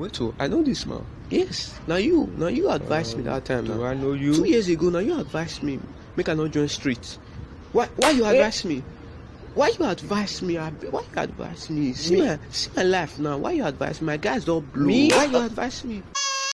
Wait, so I know this man. yes. Now you now you advise me that time Do now. I know you? two years ago now you advised me. Make i not join street. Why why you advise me? Why you advise me? Why you advise me? See Me? my see my life now. Why you advise me? My guys Don't blow. Me? why you advise me?